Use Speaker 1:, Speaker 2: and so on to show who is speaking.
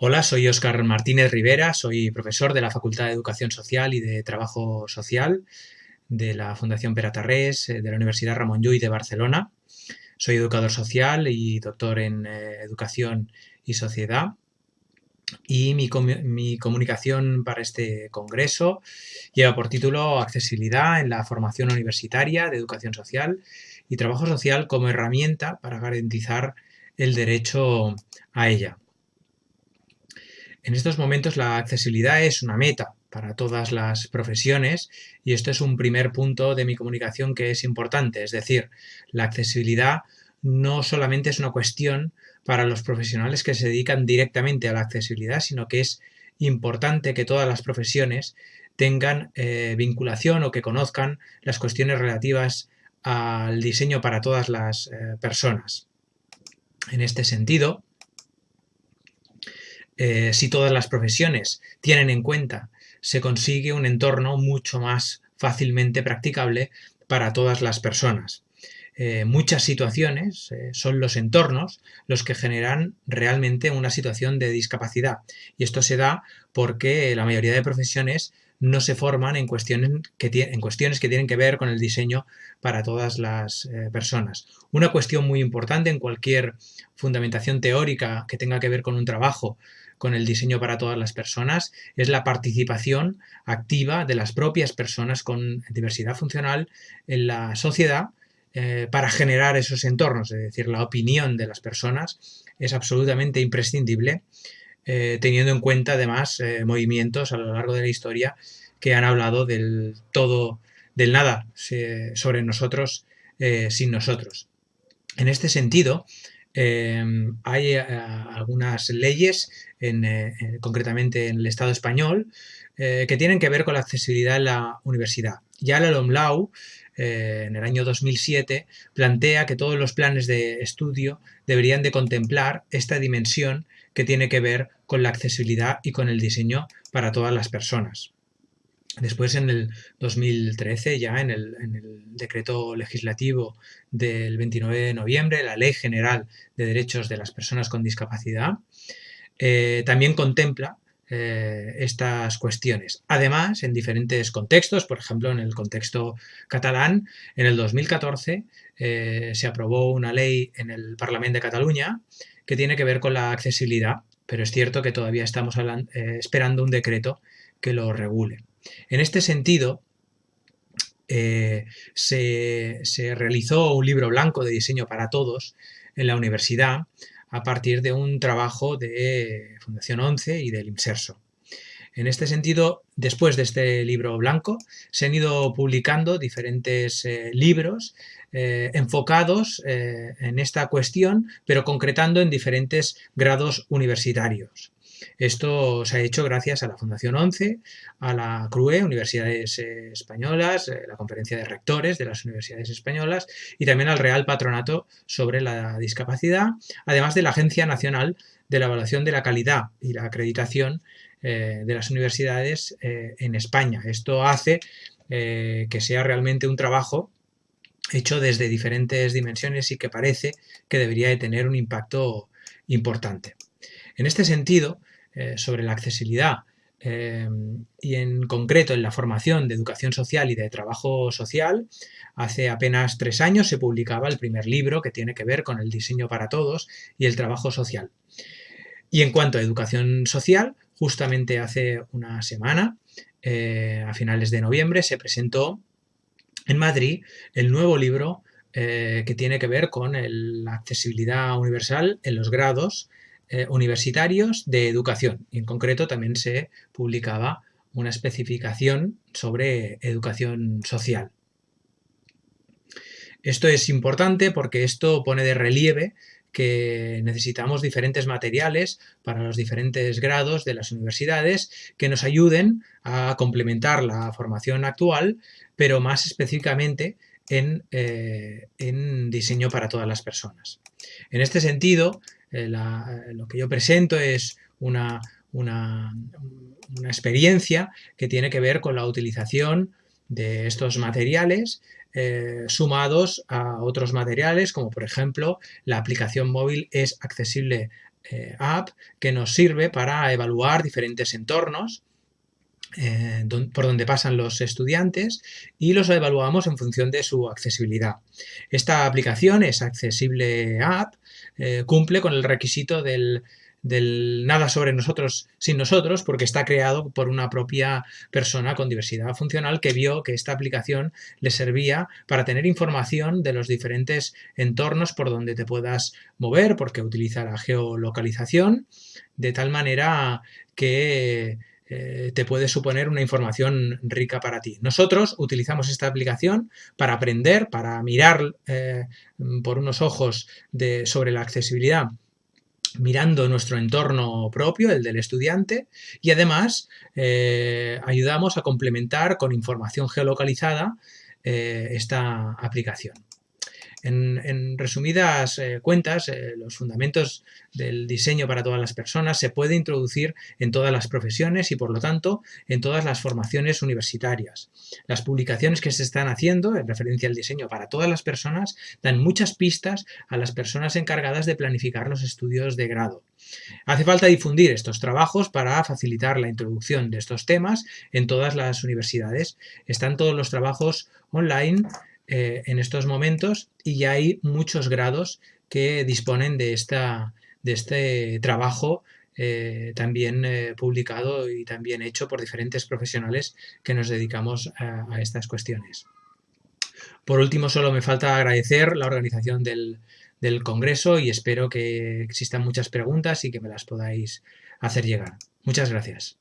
Speaker 1: Hola, soy Óscar Martínez Rivera, soy profesor de la Facultad de Educación Social y de Trabajo Social de la Fundación Peratarrés eh, de la Universidad Ramón Llull de Barcelona. Soy educador social y doctor en eh, Educación y Sociedad. Y mi, mi, comunicación para este congreso lleva por título Accesibilidad en la formación universitaria de educación social y trabajo social como herramienta para garantizar el derecho a ella. En estos momentos la accesibilidad es una meta para todas las profesiones y esto es un primer punto de mi comunicación que es importante, es decir, la accesibilidad no solamente es una cuestión para los profesionales que se dedican directamente a la accesibilidad, sino que es importante que todas las profesiones tengan eh, vinculación o que conozcan las cuestiones relativas al diseño para todas las eh, personas. En este sentido, eh, si todas las profesiones tienen en cuenta, se consigue un entorno mucho más fácilmente practicable para todas las personas. Eh, muchas situaciones eh, son los entornos los que generan realmente una situación de discapacidad y esto se da porque la mayoría de profesiones no se forman en cuestiones que, en cuestiones que tienen que ver con el diseño para todas las personas. Una cuestión muy importante en cualquier fundamentación teórica que tenga que ver con un trabajo con el diseño para todas las personas es la participación activa de las propias personas con diversidad funcional en la sociedad eh, para generar esos entornos, es decir, la opinión de las personas es absolutamente imprescindible, eh, teniendo en cuenta además eh, movimientos a lo largo de la historia que han hablado del todo, del nada sobre nosotros sin nosotros. En este sentido, Em, hay eh, algunas leyes, eh, concretamente en el Estado español, eh, que tienen que ver con la accesibilidad en la universidad. Ya la LOMLAU, en el año 2007, plantea que todos los planes de estudio deberían de contemplar esta dimensión que tiene que ver con la accesibilidad y con el diseño para todas las personas. Después, en el 2013, ya en el, decreto legislativo del 29 de noviembre, la Ley General de Derechos de las Personas con Discapacidad, eh, también contempla eh, estas cuestiones. Además, en diferentes contextos, por ejemplo, en el contexto catalán, en el 2014 eh, se aprobó una ley en el Parlamento de Cataluña que tiene que ver con la accesibilidad, pero es cierto que todavía estamos esperando un decreto que lo regule. En este sentido, eh, se, realizó un libro blanco de diseño para todos en la universidad a partir de un trabajo de Fundación 11 y del IMSERSO. En este sentido, después de este libro blanco, se han ido publicando diferentes eh, libros eh, enfocados en esta cuestión, pero concretando en diferentes grados universitarios. Esto se ha hecho gracias a la Fundación 11, a la CRUE, Universidades eh, Españolas, eh, la Conferencia de Rectores de las Universidades Españolas y también al Real Patronato sobre la Discapacidad, además de la Agencia Nacional de la Evaluación de la Calidad y la Acreditación eh, de las universidades en España. Esto hace que sea realmente un trabajo hecho desde diferentes dimensiones y que parece que debería de tener un impacto importante. En este sentido, eh, sobre la accesibilidad eh, y en concreto en la formación de educación social y de trabajo social, hace apenas tres años se publicaba el primer libro que tiene que ver con el diseño para todos y el trabajo social. Y en cuanto a educación social, justamente hace una semana, eh, a finales de noviembre, se presentó en Madrid el nuevo libro que tiene que ver con la accesibilidad universal en los grados eh, universitarios de educación. Y en concreto también se publicaba una especificación sobre educación social. Esto es importante porque esto pone de relieve que necesitamos diferentes materiales para los diferentes grados de las universidades que nos ayuden a complementar la formación actual, pero más específicamente en, eh, en diseño para todas las personas. En este sentido, eh, eh, lo que yo presento es una, una, experiencia que tiene que ver con la utilización de estos materiales eh, sumados a otros materiales como por ejemplo la aplicación móvil es accesible app que nos sirve para evaluar diferentes entornos eh, por donde pasan los estudiantes y los evaluamos en función de su accesibilidad. Esta aplicación es accesible app, eh, cumple con el requisito del, del nada sobre nosotros sin nosotros, porque está creado por una propia persona con diversidad funcional que vio que esta aplicación le servía para tener información de los diferentes entornos por donde te puedas mover, porque utiliza la geolocalización, de tal manera que eh, te puede suponer una información rica para ti. Nosotros utilizamos esta aplicación para aprender, para mirar eh, por unos ojos sobre la accesibilidad mirando nuestro entorno propio, el del estudiante, y además eh, ayudamos a complementar con información geolocalizada esta aplicación. En, resumidas eh, cuentas, eh, los fundamentos del diseño para todas las personas se puede introducir en todas las profesiones y, por lo tanto, en todas las formaciones universitarias. Las publicaciones que se están haciendo en referencia al diseño para todas las personas dan muchas pistas a las personas encargadas de planificar los estudios de grado. Hace falta difundir estos trabajos para facilitar la introducción de estos temas en todas las universidades. Están todos los trabajos online eh, en estos momentos y ya hay muchos grados que disponen de, esta, de este trabajo eh, también eh, publicado y también hecho por diferentes profesionales que nos dedicamos a, a, estas cuestiones. Por último, solo me falta agradecer la organización del, del Congreso y espero que existan muchas preguntas y que me las podáis hacer llegar. Muchas gracias.